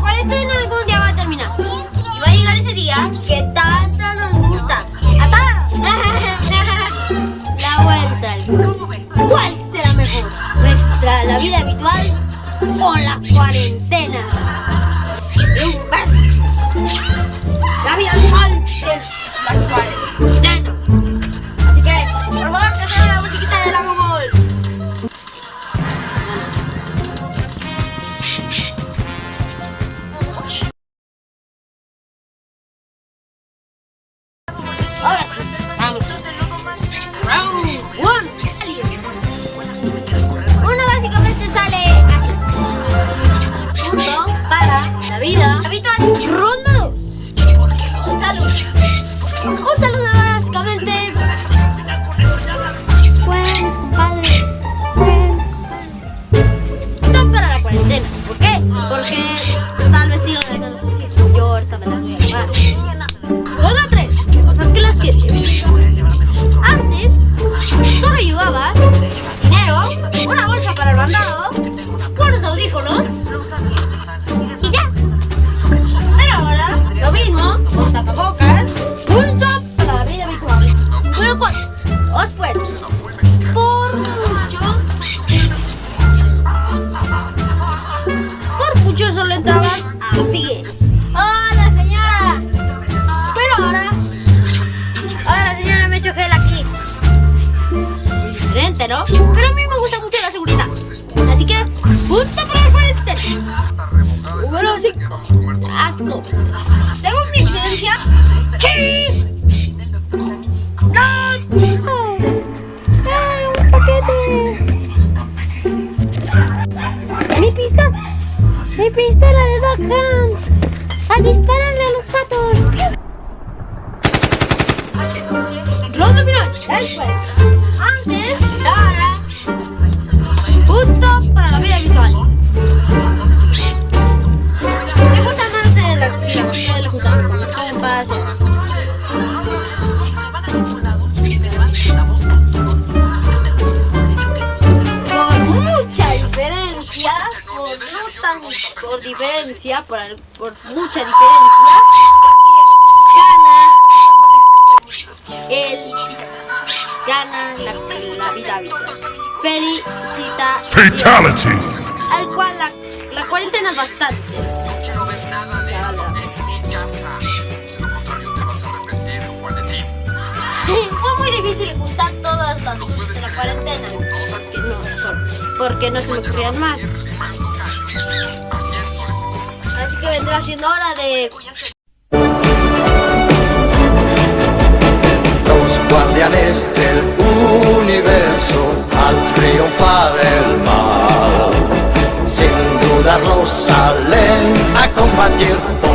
la algún día va a terminar. Y va a llegar ese día que tanto nos gusta. ¡A todos! la vuelta al. ¿Cuál será mejor? ¿Nuestra, la vida habitual o la cuarentena? La vida habitual es la cuarentena. Ahora sí, 4. Os puedes. Por mucho. Por mucho solo entraban así. Hola señora. Pero ahora. Ahora señora me echo gel aquí. Diferente, ¿no? Pero a mí me gusta mucho la seguridad. Así que, punto para el cuarentena. Número 5. Asco. Después. Antes, ahora. Punto para la vida habitual. Me gusta más de la actividad, de la juntada con los compas. Por mucha diferencia, por no tan por diferencia, por, por mucha diferencia, habitual. Felicita Fatality. al cual la, la cuarentena es bastante. Fue muy difícil juntar todas las cosas de la cuarentena. Porque no, porque no se me ocurrían más. Así que vendrá siendo hora de triunfar el mal, sin dudarlo salen a combatir